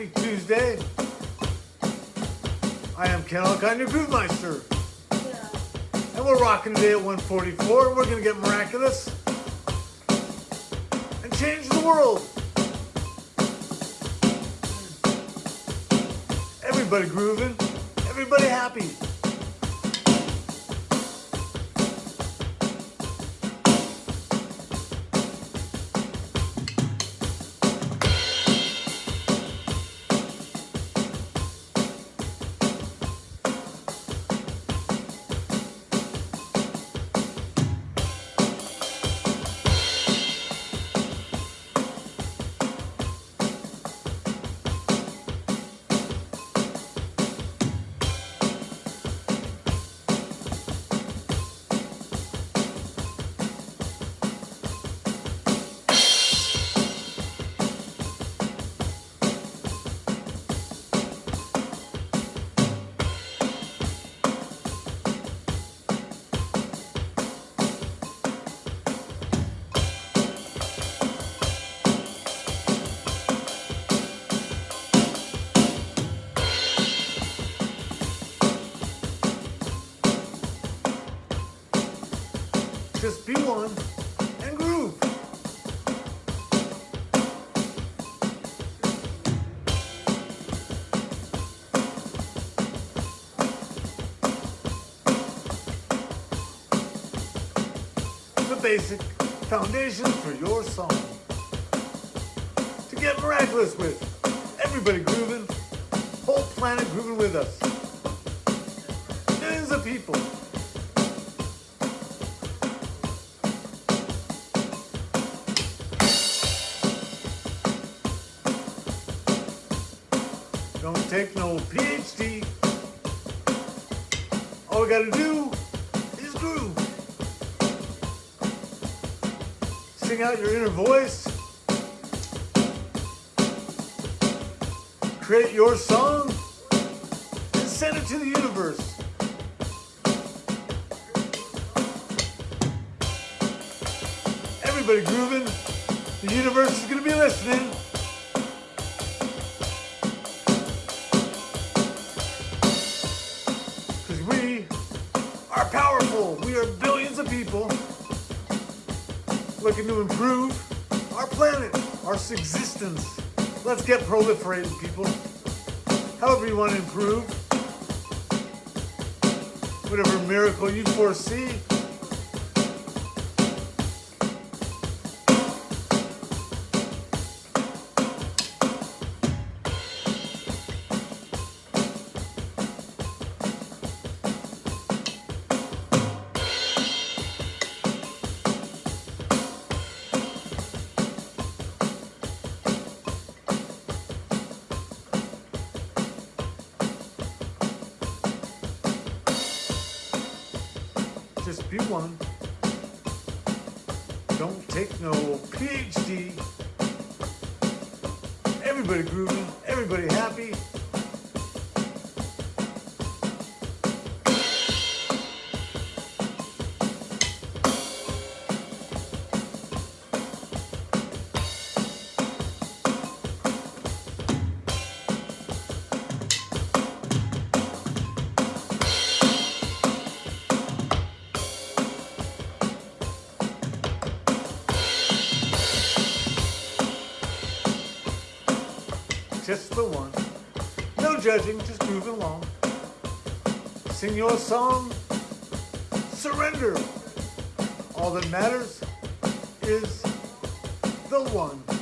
Happy Tuesday. I am Ken Alkine, your Groove Meister. And we're rocking today at 144. We're gonna get miraculous and change the world. Everybody grooving, everybody happy. Just be one and groove. The basic foundation for your song. To get miraculous with. Everybody grooving. Whole planet grooving with us. Millions of people. Take no PhD. All we gotta do is groove. Sing out your inner voice. Create your song and send it to the universe. Everybody grooving. The universe is gonna be listening. Looking to improve our planet, our existence. Let's get proliferating, people. However you want to improve. Whatever miracle you foresee. Everybody grooving, everybody happy. Your song. Surrender. All that matters is the one.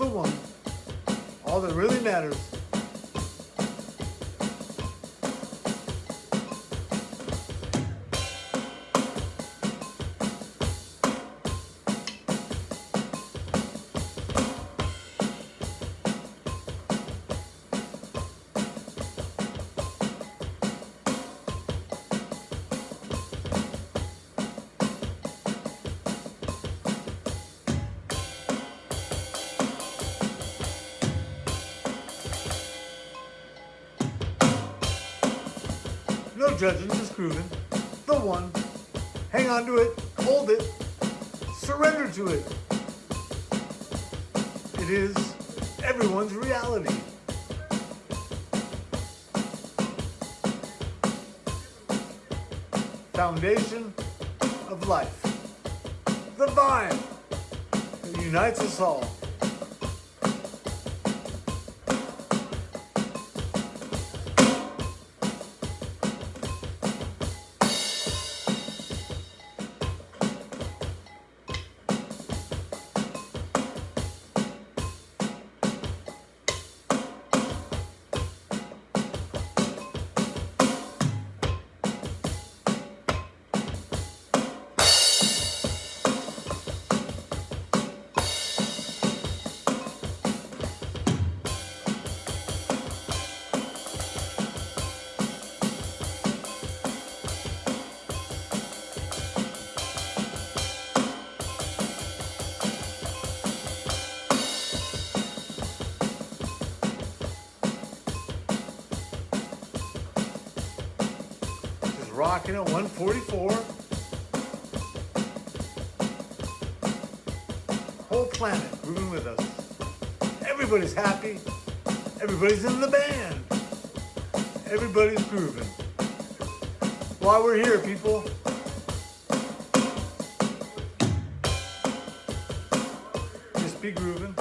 The one. All that really matters. To it. It is everyone's reality. Foundation of life. The vine that unites us all. At 144. Whole planet grooving with us. Everybody's happy. Everybody's in the band. Everybody's grooving. While we're here, people. Just be grooving.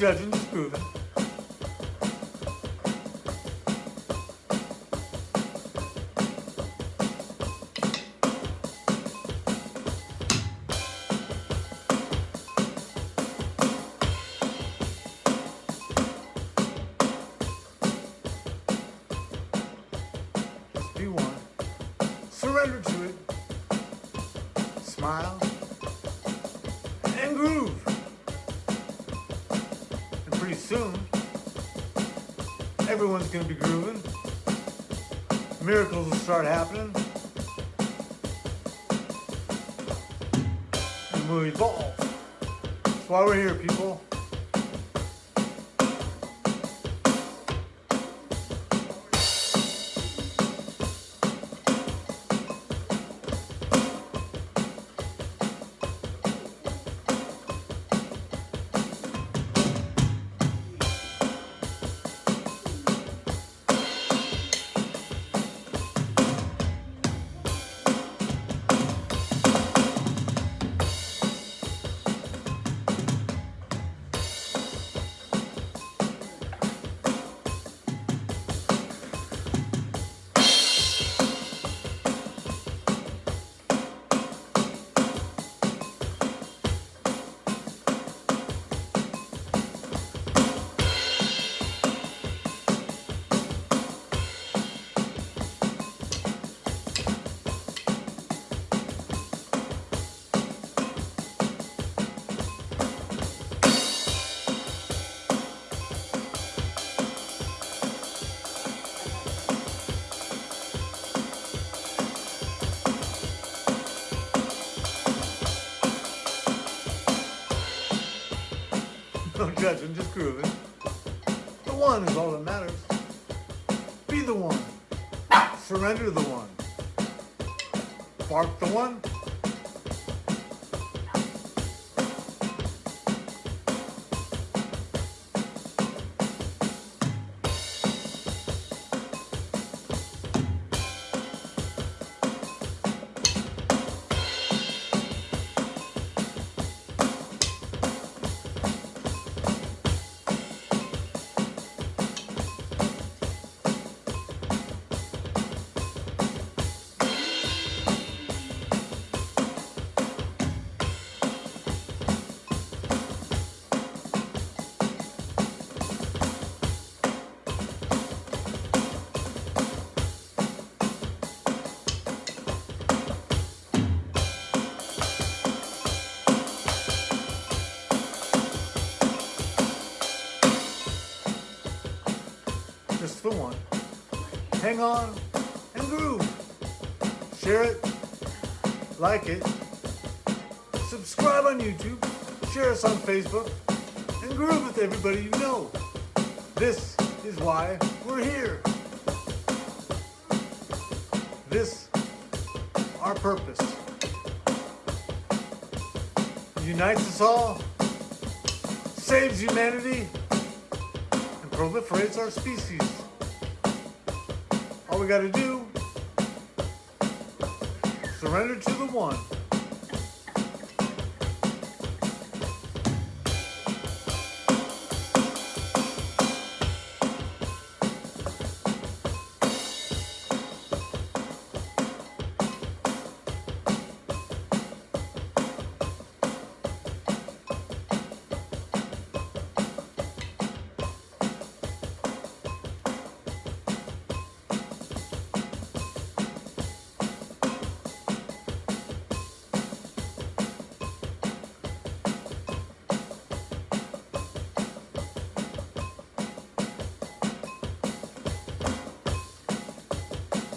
No judging, just everyone's to be grooving. Miracles will start happening. And we'll evolve. That's why we're here, people. Judging, just grooving. The one is all that matters. Be the one. Surrender the one. Bark the one. Hang on and groove. Share it, like it, subscribe on YouTube, share us on Facebook, and groove with everybody you know. This is why we're here. This, our purpose, unites us all, saves humanity, and proliferates our species. All we gotta do, surrender to the one.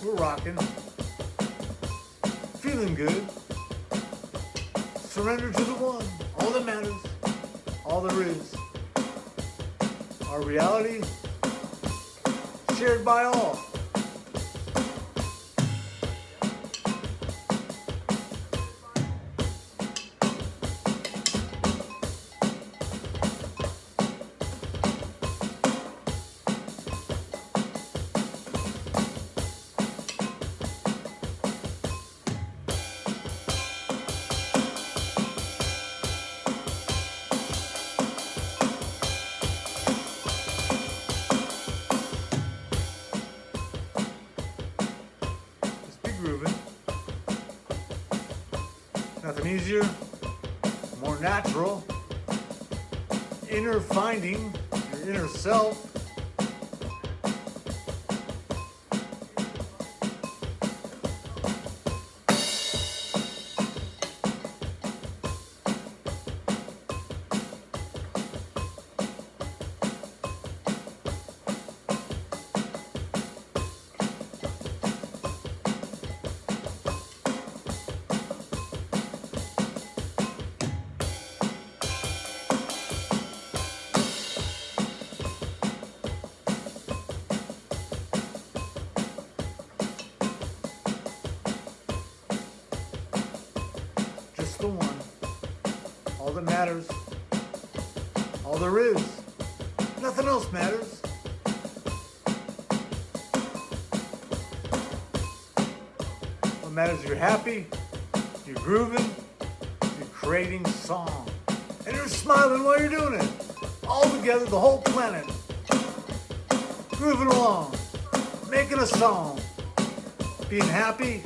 We're rocking. Feeling good. Surrender to the one. All that matters. All there is. Our reality shared by all. Easier, more natural. Inner finding your inner self. That matters. All there is. Nothing else matters. What matters is you're happy, you're grooving, you're creating song. And you're smiling while you're doing it. All together, the whole planet. Grooving along, making a song, being happy,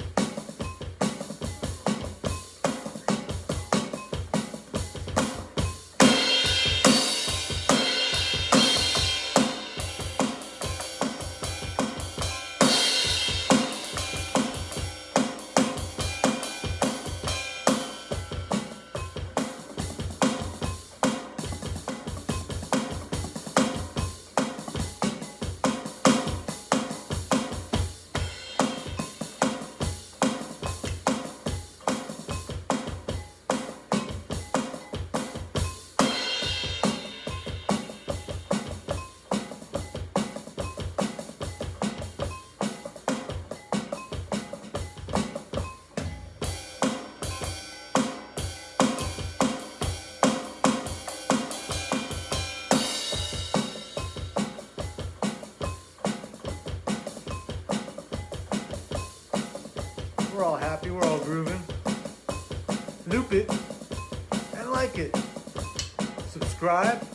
Subscribe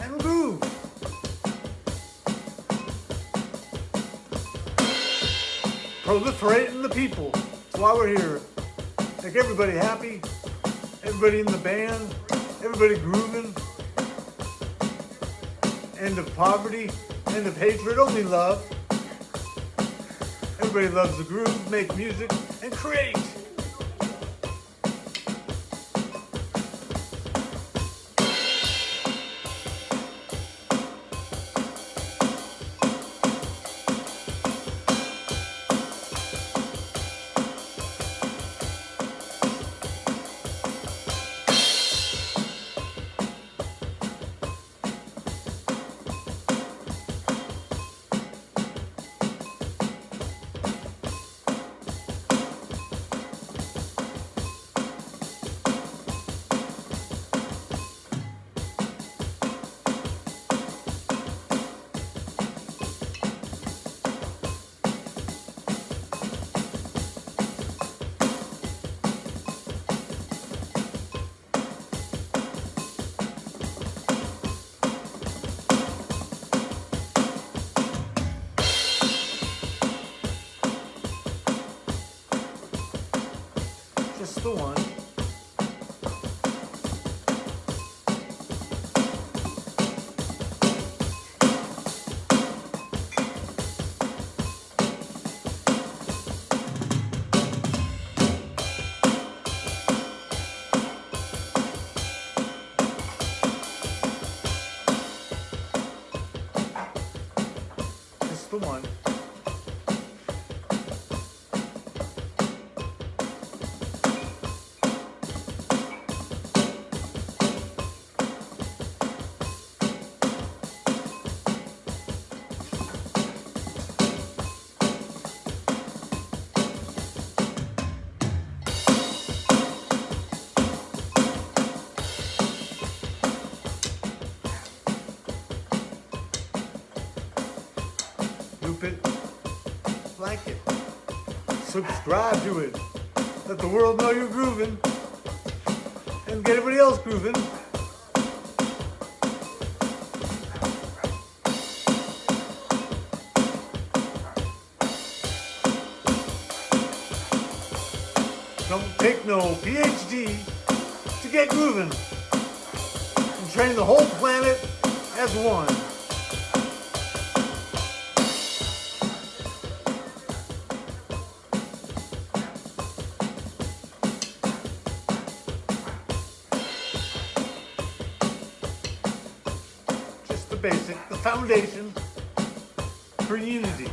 and groove. Proliferating the people. That's why we're here. Make everybody happy, everybody in the band, everybody grooving. End of poverty, end of hatred, only love. Everybody loves the groove, make music, and create. Subscribe to it, let the world know you're grooving, and get everybody else grooving. Don't take no PhD to get grooving and train the whole planet as one. For unity,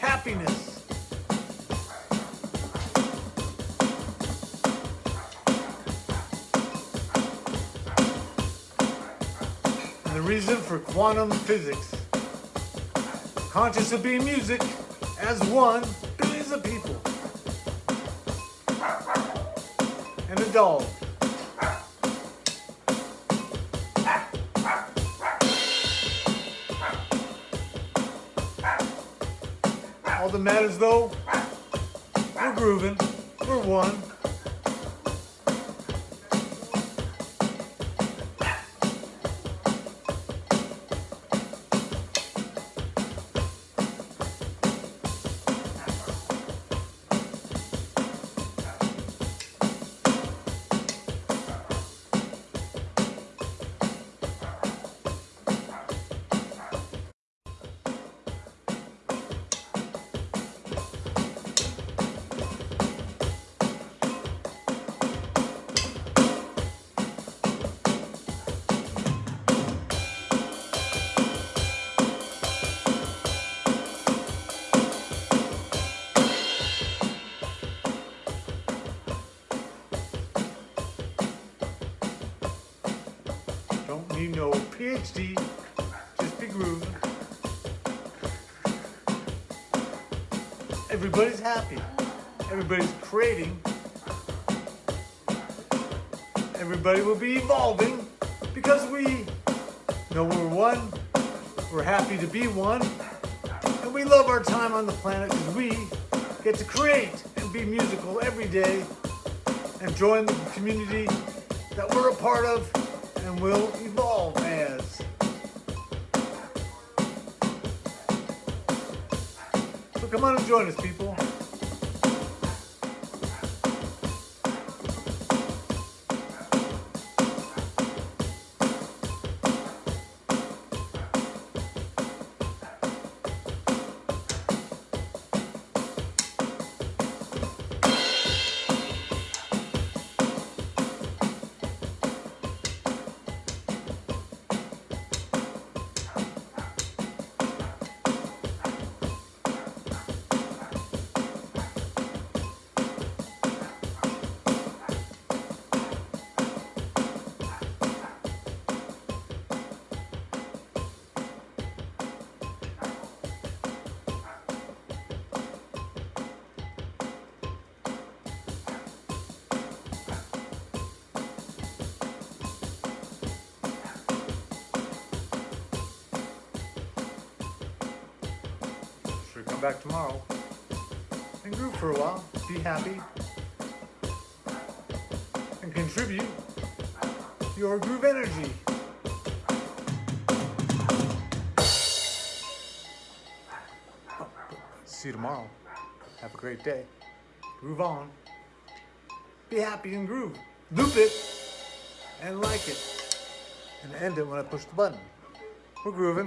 happiness. And the reason for quantum physics. Conscious of being music as one, billions of people. And a dog. All that matters though, we're grooving, we're one. Don't need no PhD, just be grooving. Everybody's happy. Everybody's creating. Everybody will be evolving because we know we're one. We're happy to be one. And we love our time on the planet because we get to create and be musical every day and join the community that we're a part of and will evolve as. So come on and join us, people. Back tomorrow and groove for a while. Be happy and contribute your groove energy. See you tomorrow. Have a great day. Groove on. Be happy and groove. Loop it and like it. And end it when I push the button. We're grooving.